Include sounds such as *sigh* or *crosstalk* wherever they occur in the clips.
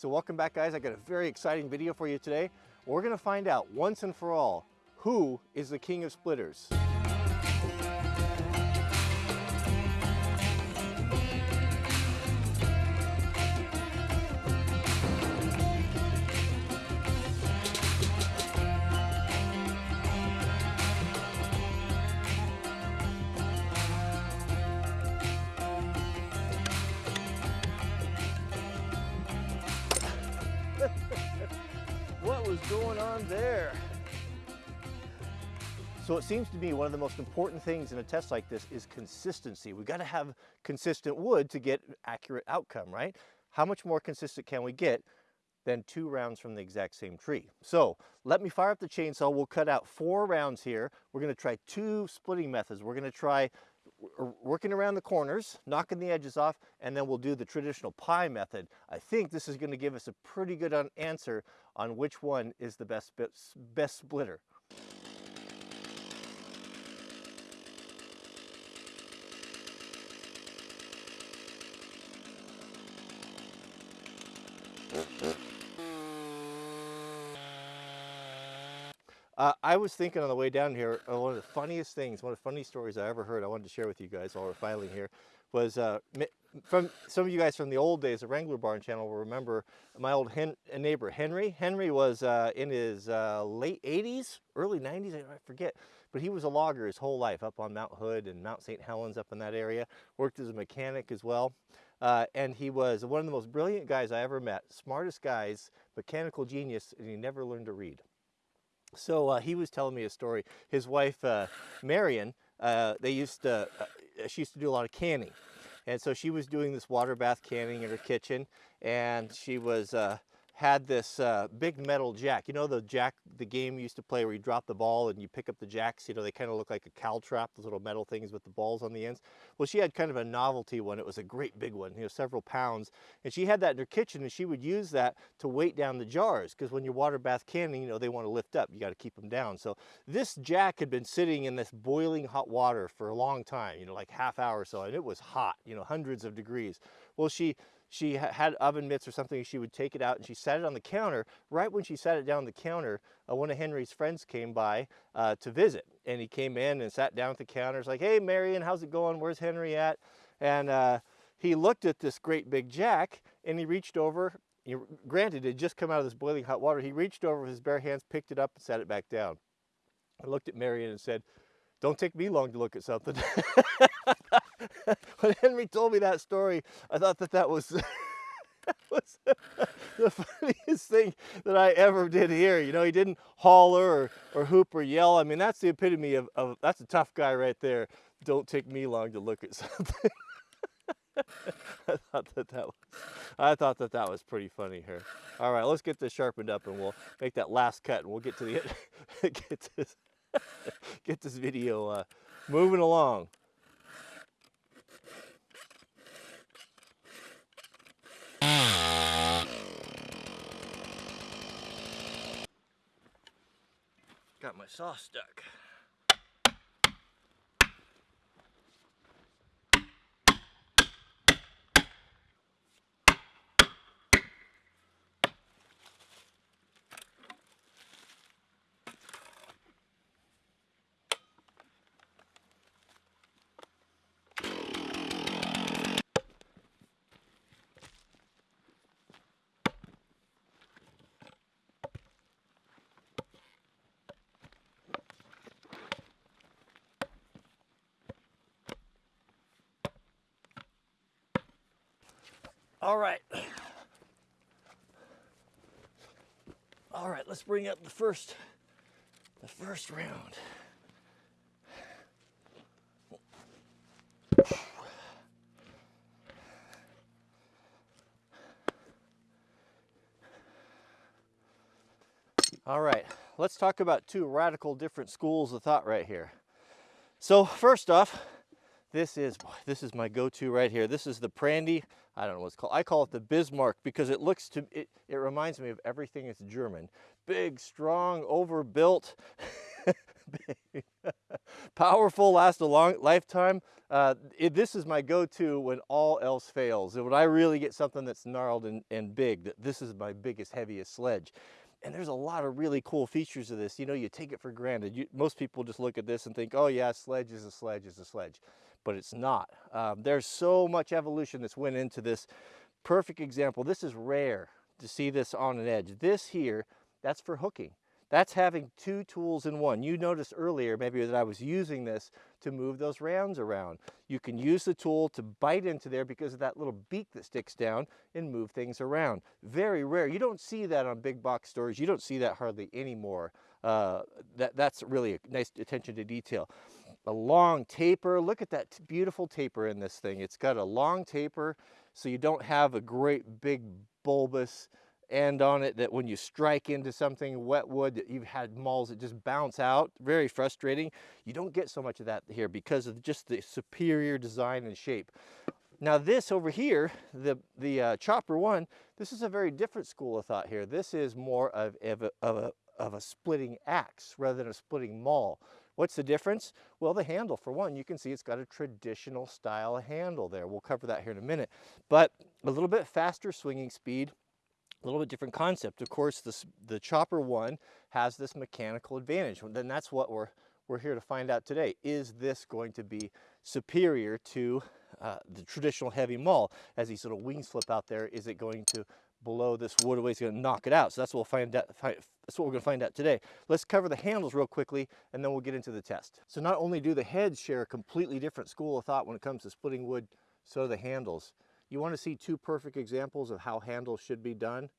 So welcome back guys, I got a very exciting video for you today. We're gonna find out once and for all, who is the king of splitters? On there? So it seems to me one of the most important things in a test like this is consistency. We've got to have consistent wood to get accurate outcome, right? How much more consistent can we get than two rounds from the exact same tree? So let me fire up the chainsaw. We'll cut out four rounds here. We're going to try two splitting methods. We're going to try working around the corners, knocking the edges off, and then we'll do the traditional pie method. I think this is going to give us a pretty good answer on which one is the best, best splitter. Uh, I was thinking on the way down here, uh, one of the funniest things, one of the funniest stories I ever heard, I wanted to share with you guys while we're filing here, was uh, from some of you guys from the old days, of Wrangler Barn channel will remember my old hen neighbor, Henry. Henry was uh, in his uh, late 80s, early 90s, I forget, but he was a logger his whole life up on Mount Hood and Mount St. Helens up in that area, worked as a mechanic as well. Uh, and he was one of the most brilliant guys I ever met, smartest guys, mechanical genius, and he never learned to read. So uh, he was telling me a story. His wife, uh, Marion, uh, they used to, uh, she used to do a lot of canning. And so she was doing this water bath canning in her kitchen and she was uh, had this uh, big metal jack. You know the jack, the game you used to play where you drop the ball and you pick up the jacks, you know, they kind of look like a caltrop, those little metal things with the balls on the ends. Well, she had kind of a novelty one. It was a great big one, you know, several pounds. And she had that in her kitchen and she would use that to weight down the jars because when you're water bath canning, you know, they want to lift up. You got to keep them down. So this jack had been sitting in this boiling hot water for a long time, you know, like half hour or so, and it was hot, you know, hundreds of degrees. Well, she she had oven mitts or something, she would take it out and she set it on the counter. Right when she sat it down on the counter, uh, one of Henry's friends came by uh, to visit. And he came in and sat down at the counter. It's like, hey, Marion, how's it going? Where's Henry at? And uh, he looked at this great big jack and he reached over. He, granted, it had just come out of this boiling hot water. He reached over with his bare hands, picked it up and set it back down. I looked at Marion and said, don't take me long to look at something. *laughs* *laughs* when Henry told me that story, I thought that that was, *laughs* that was *laughs* the funniest thing that I ever did hear. You know, he didn't holler or, or hoop or yell. I mean, that's the epitome of, of that's a tough guy right there. Don't take me long to look at something. I thought that that was, I thought that that was pretty funny here. All right, let's get this sharpened up and we'll make that last cut and we'll get to the get this, get this video uh, moving along. Got my saw stuck. All right. All right, let's bring up the first, the first round. All right, let's talk about two radical different schools of thought right here. So first off, this is *laughs* this is my go-to right here. This is the Prandy. I don't know what it's called. I call it the Bismarck because it looks to it. It reminds me of everything that's German. Big, strong, overbuilt. *laughs* powerful, last a long lifetime. Uh, it, this is my go-to when all else fails. When I really get something that's gnarled and, and big, that this is my biggest, heaviest sledge. And there's a lot of really cool features of this. You know, you take it for granted. You, most people just look at this and think, oh yeah, sledge is a sledge is a sledge. But it's not. Um, there's so much evolution that's went into this. Perfect example, this is rare to see this on an edge. This here, that's for hooking. That's having two tools in one. You noticed earlier maybe that I was using this to move those rounds around. You can use the tool to bite into there because of that little beak that sticks down and move things around. Very rare. You don't see that on big box stores. You don't see that hardly anymore. Uh, that, that's really a nice attention to detail. A long taper, look at that beautiful taper in this thing. It's got a long taper so you don't have a great big bulbous end on it that when you strike into something wet wood that you've had mauls that just bounce out. Very frustrating. You don't get so much of that here because of just the superior design and shape. Now this over here the the uh, chopper one this is a very different school of thought here. This is more of, of, a, of a of a splitting axe rather than a splitting maul What's the difference? Well, the handle, for one, you can see it's got a traditional style handle there. We'll cover that here in a minute. But a little bit faster swinging speed, a little bit different concept. Of course, this, the Chopper 1 has this mechanical advantage. Then that's what we're, we're here to find out today. Is this going to be superior to uh, the traditional heavy maul? As these little wings flip out there, is it going to below this waterway is going to knock it out. So that's what we'll find out. That's what we're going to find out today. Let's cover the handles real quickly, and then we'll get into the test. So not only do the heads share a completely different school of thought when it comes to splitting wood, so do the handles. You want to see two perfect examples of how handles should be done?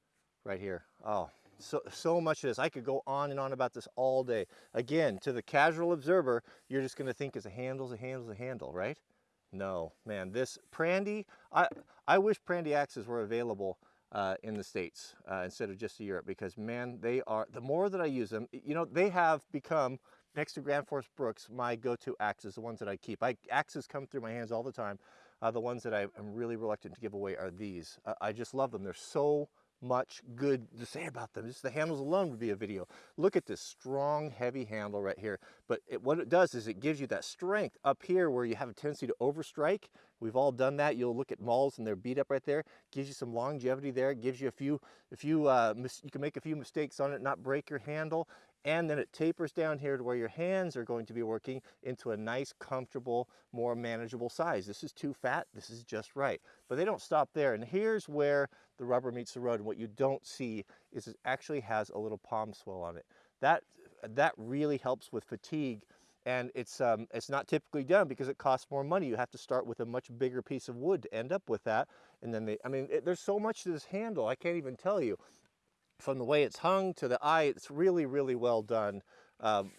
Right here. Oh, so, so much of this. I could go on and on about this all day. Again, to the casual observer, you're just going to think it's a handle's a handle's a handle, right? No, man, this Prandy, I, I wish Prandy axes were available uh, in the States uh, instead of just to Europe because man, they are, the more that I use them, you know, they have become, next to Gransfors Bruks, my go-to axes, the ones that I keep. I, axes come through my hands all the time. Uh, the ones that I am really reluctant to give away are these. Uh, I just love them. They're so much good to say about them. Just the handles alone would be a video. Look at this strong, heavy handle right here. But it, what it does is it gives you that strength up here where you have a tendency to overstrike. We've all done that. You'll look at mauls and they're beat up right there. Gives you some longevity there. Gives you a few, a few, uh, you can make a few mistakes on it, not break your handle and then it tapers down here to where your hands are going to be working into a nice, comfortable, more manageable size. This is too fat, this is just right. But they don't stop there, and here's where the rubber meets the road, and what you don't see is it actually has a little palm swell on it. That, that really helps with fatigue, and it's, um, it's not typically done because it costs more money. You have to start with a much bigger piece of wood to end up with that, and then they, I mean, it, there's so much to this handle, I can't even tell you from the way it's hung to the eye, it's really, really well done. Um,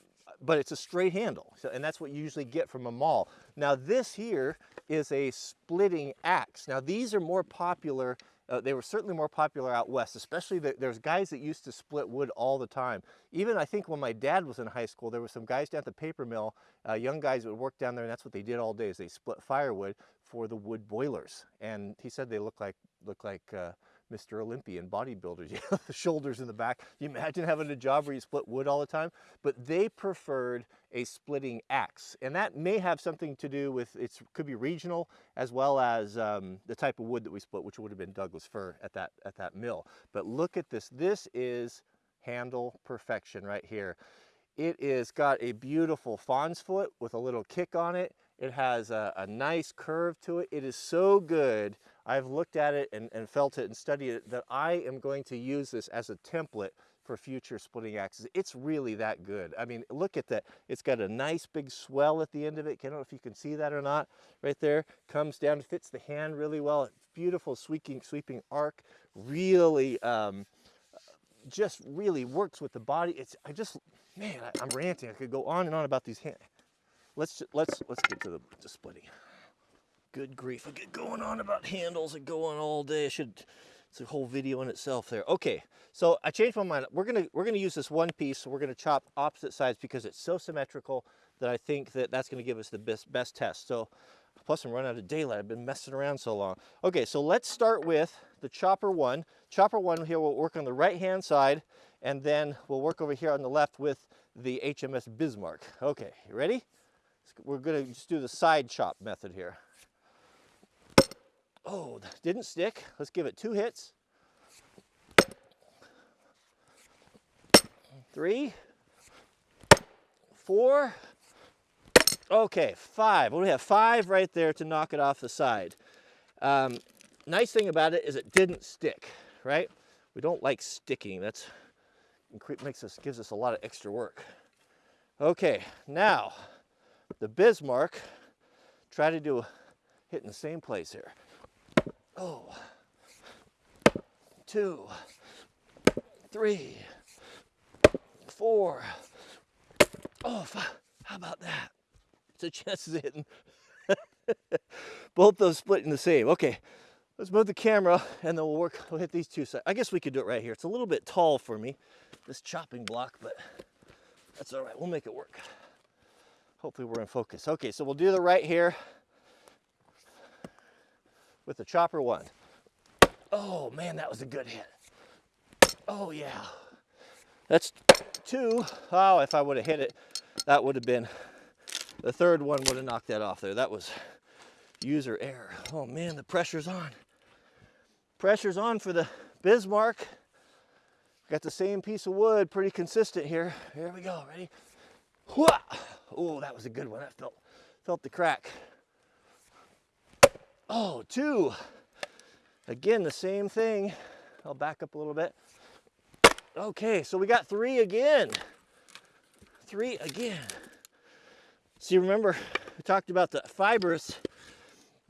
but it's a straight handle, so, and that's what you usually get from a maul. Now this here is a splitting axe. Now these are more popular, uh, they were certainly more popular out west, especially the, there's guys that used to split wood all the time. Even I think when my dad was in high school, there were some guys down at the paper mill, uh, young guys would work down there and that's what they did all day is they split firewood for the wood boilers. And he said they look like, look like uh, Mr. Olympian bodybuilders, *laughs* you know, the shoulders in the back. You imagine having a job where you split wood all the time? But they preferred a splitting axe. And that may have something to do with, it could be regional as well as um, the type of wood that we split, which would have been Douglas fir at that, at that mill. But look at this. This is handle perfection right here. It is got a beautiful fawn's foot with a little kick on it. It has a, a nice curve to it. It is so good I've looked at it and, and felt it and studied it that I am going to use this as a template for future splitting axes. It's really that good. I mean, look at that. It's got a nice big swell at the end of it. I don't know if you can see that or not right there. Comes down, fits the hand really well. Beautiful sweeping, sweeping arc. Really, um, just really works with the body. It's, I just, man, I, am ranting. I could go on and on about these hands. Let's, let's, let's get to the to splitting. Good grief, I get going on about handles and going all day. I should, it's a whole video in itself there. Okay, so I changed my mind. We're gonna, we're gonna use this one piece. We're gonna chop opposite sides because it's so symmetrical that I think that that's gonna give us the best, best test. So, plus I'm running out of daylight. I've been messing around so long. Okay, so let's start with the chopper one. Chopper one here will work on the right-hand side, and then we'll work over here on the left with the HMS Bismarck. Okay, you ready? We're gonna just do the side chop method here. Oh, didn't stick. Let's give it two hits. Three, four, okay, five. Well, we have five right there to knock it off the side. Um, nice thing about it is it didn't stick, right? We don't like sticking. That's makes us gives us a lot of extra work. Okay, now the Bismarck. Try to do hit in the same place here. Oh, two, three, four. Oh, five. how about that? So a chance of hitting. *laughs* Both those splitting the same. Okay, let's move the camera and then we'll work, we'll hit these two sides. I guess we could do it right here. It's a little bit tall for me, this chopping block, but that's all right. We'll make it work. Hopefully we're in focus. Okay, so we'll do the right here with the chopper one. Oh man, that was a good hit. Oh yeah. That's two. Oh, if I would have hit it, that would have been, the third one would have knocked that off there. That was user error. Oh man, the pressure's on. Pressure's on for the Bismarck. Got the same piece of wood, pretty consistent here. Here we go, ready? Oh, that was a good one. That felt, felt the crack. Oh, two. Again, the same thing. I'll back up a little bit. Okay, so we got three again. Three again. See, remember, we talked about the fibrous.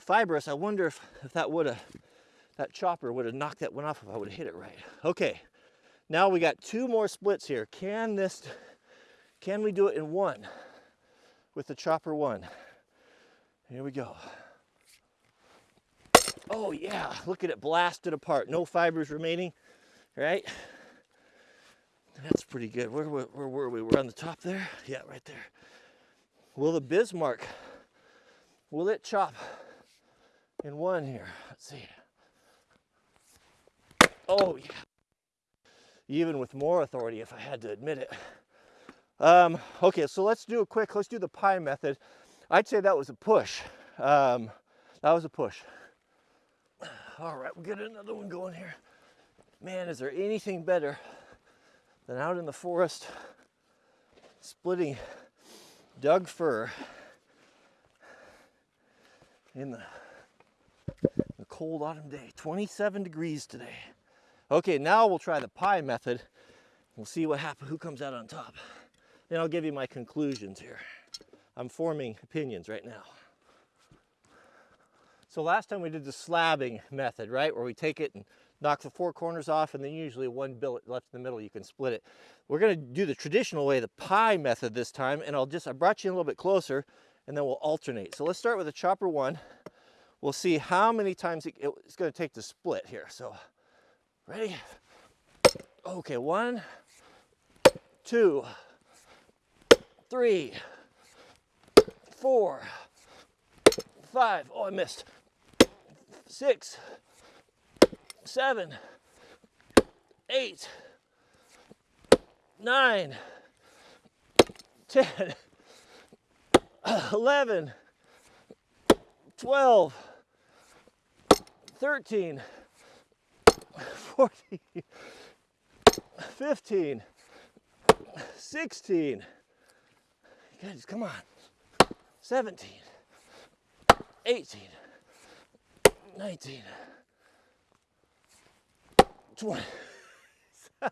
Fibrous, I wonder if, if that would have, that chopper would have knocked that one off if I would have hit it right. Okay, now we got two more splits here. Can this, can we do it in one with the chopper one? Here we go. Oh yeah, look at it blasted apart. No fibers remaining, right? That's pretty good. Where, where, where were we? We're on the top there? Yeah, right there. Will the Bismarck, will it chop in one here? Let's see. Oh, yeah. Even with more authority, if I had to admit it. Um, okay, so let's do a quick, let's do the pie method. I'd say that was a push. Um, that was a push. All right, we'll get another one going here. Man, is there anything better than out in the forest splitting Doug fir in the, the cold autumn day. 27 degrees today. Okay, now we'll try the pie method. We'll see what happens, who comes out on top. Then I'll give you my conclusions here. I'm forming opinions right now. So last time we did the slabbing method, right? Where we take it and knock the four corners off and then usually one billet left in the middle, you can split it. We're gonna do the traditional way, the pie method this time, and I'll just, I brought you a little bit closer and then we'll alternate. So let's start with the chopper one. We'll see how many times it, it's gonna take to split here. So, ready? Okay, one, two, three, four, five. Oh, I missed. Six, seven, eight, nine, ten, eleven, twelve, thirteen, fourteen, fifteen, sixteen. Guys, come on. 17, 18, 19, 20. *laughs*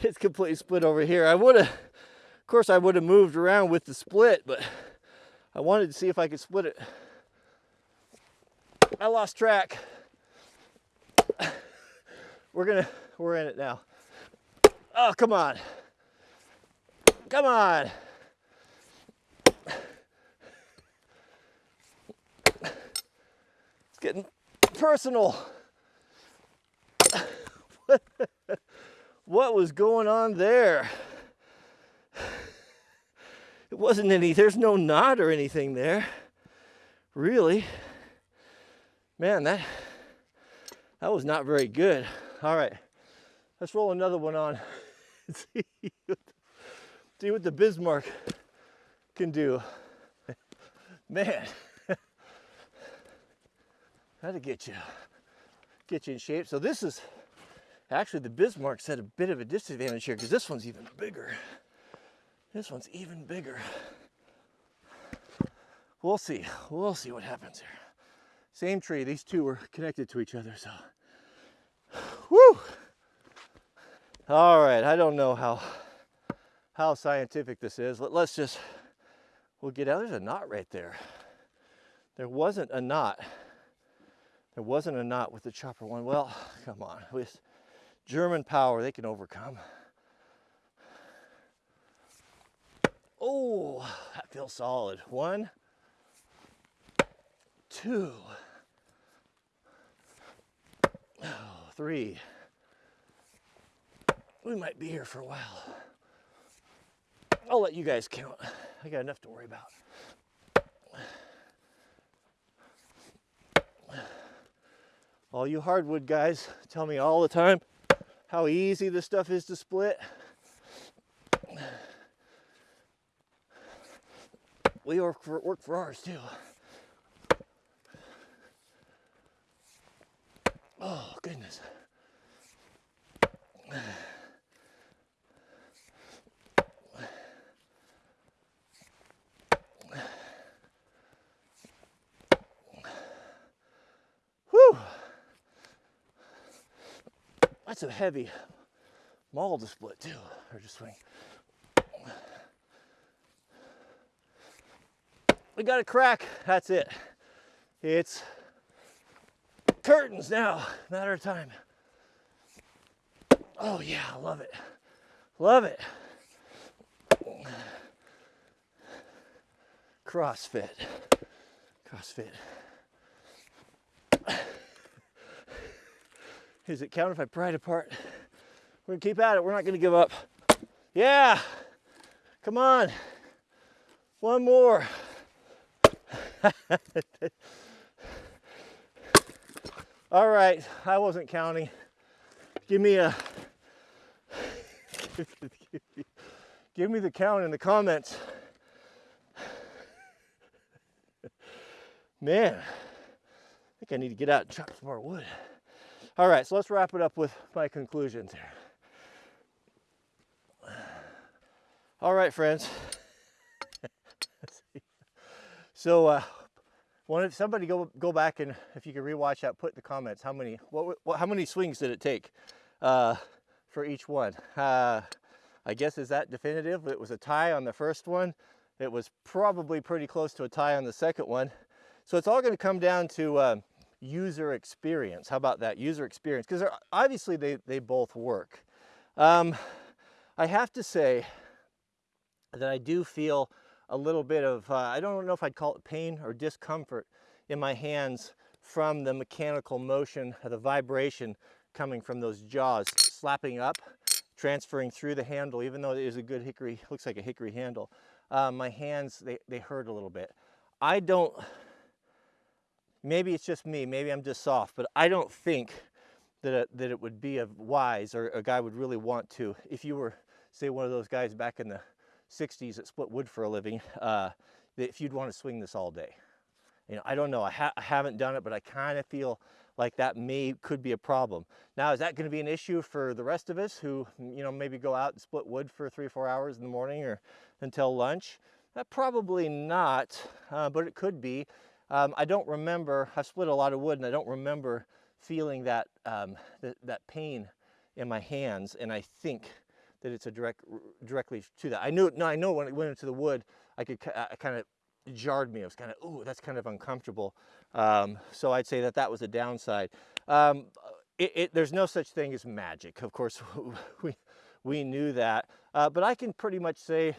it's completely split over here. I would have, of course, I would have moved around with the split, but I wanted to see if I could split it. I lost track. *laughs* We're gonna, we're in it now. Oh, come on. Come on. Getting personal. what was going on there? It wasn't any, there's no knot or anything there. Really. Man, that, that was not very good. All right, let's roll another one on. *laughs* see, what the, see what the Bismarck can do. Man, that'll get you, get you in shape. So this is, actually the Bismarck's at a bit of a disadvantage here because this one's even bigger. This one's even bigger. We'll see, we'll see what happens here. Same tree, these two were connected to each other, so. Woo! All right, I don't know how how scientific this is. Let, us just, we'll get out. There's a knot right there. There wasn't a knot. There wasn't a knot with the chopper one. Well, *sighs* come on. With German power, they can overcome. Oh, that feels solid. One, two, *sighs* three. We might be here for a while. I'll let you guys count. I got enough to worry about. All you hardwood guys tell me all the time how easy this stuff is to split. We work for, work for ours too. Oh, goodness. That's a heavy maul to split too, or to swing. We got a crack, that's it. It's curtains now, matter of time. Oh yeah, love it. Love it. CrossFit. CrossFit. Is it count if I pry it apart? We're gonna keep at it. We're not gonna give up. Yeah, come on. One more. *laughs* All right, I wasn't counting. Give me a, *laughs* give me the count in the comments. Man, I think I need to get out and chop some more wood. All right, so let's wrap it up with my conclusions here. All right, friends. *laughs* so, uh, somebody go go back and if you could rewatch that, put in the comments how many what, what how many swings did it take uh, for each one. Uh, I guess is that definitive? It was a tie on the first one. It was probably pretty close to a tie on the second one. So it's all going to come down to um, user experience. How about that, user experience? Because obviously they, they both work. Um, I have to say that I do feel a little bit of, uh, I don't know if I'd call it pain or discomfort in my hands from the mechanical motion, of the vibration coming from those jaws slapping up, transferring through the handle, even though it is a good hickory, looks like a hickory handle. Uh, my hands, they, they hurt a little bit. I don't, maybe it's just me, maybe I'm just soft, but I don't think that it, that it would be a wise or a guy would really want to, if you were, say, one of those guys back in the 60s that split wood for a living, uh, that if you'd want to swing this all day. You know, I don't know, I, ha I haven't done it, but I kind of feel like that may, could be a problem. Now, is that going to be an issue for the rest of us who, you know, maybe go out and split wood for three or four hours in the morning or until lunch? Uh, probably not, uh, but it could be. Um, I don't remember, I've split a lot of wood and I don't remember feeling that, um, th that pain in my hands and I think that it's a direct, directly to that. I knew, no, I know when it went into the wood, I could, I kind of jarred me. I was kind of, ooh, that's kind of uncomfortable. Um, so I'd say that that was a downside. Um, it, it, there's no such thing as magic. Of course, *laughs* we, we knew that. Uh, but I can pretty much say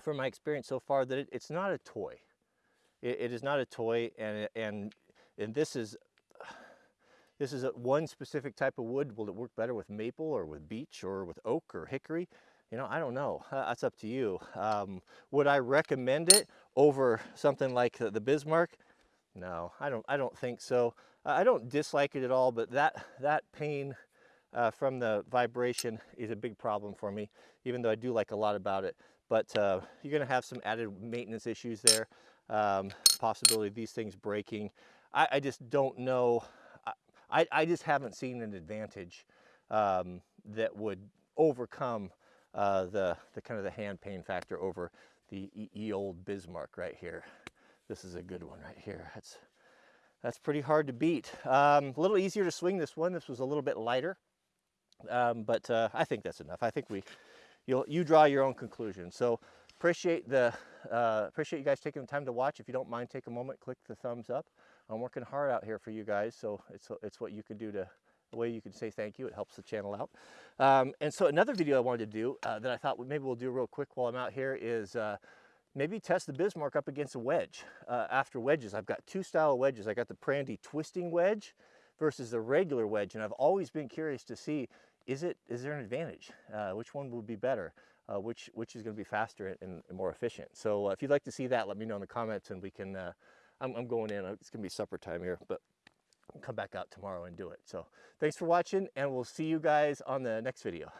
from my experience so far that it, it's not a toy. It, it is not a toy, and and and this is *sighs* this is one specific type of wood. Will it work better with maple or with beech or with oak or hickory? You know, I don't know. *laughs* That's up to you. Um, would I recommend it over something like the, the Bismarck? No, I don't. I don't think so. I don't dislike it at all, but that that pain uh, from the vibration is a big problem for me. Even though I do like a lot about it, but uh, you're going to have some added maintenance issues there. Um, possibility of these things breaking. I, I just don't know. I, I, just haven't seen an advantage um, that would overcome uh, the, the kind of the hand pain factor over the E old Bismarck right here. This is a good one right here. That's that's pretty hard to beat. Um, a little easier to swing this one. This was a little bit lighter, um, but uh, I think that's enough. I think we, you'll you draw your own conclusion. So appreciate the uh, appreciate you guys taking the time to watch. If you don't mind, take a moment, click the thumbs up. I'm working hard out here for you guys, so it's it's what you can do to a way you can say thank you. It helps the channel out. Um, and so another video I wanted to do uh, that I thought maybe we'll do real quick while I'm out here is uh, maybe test the Bismarck up against a wedge. Uh, after wedges, I've got two style wedges. I got the Prandy twisting wedge versus the regular wedge, and I've always been curious to see is it is there an advantage? Uh, which one would be better? Uh, which which is going to be faster and, and more efficient? So uh, if you'd like to see that, let me know in the comments, and we can. Uh, I'm, I'm going in. It's going to be supper time here, but I'll come back out tomorrow and do it. So thanks for watching, and we'll see you guys on the next video.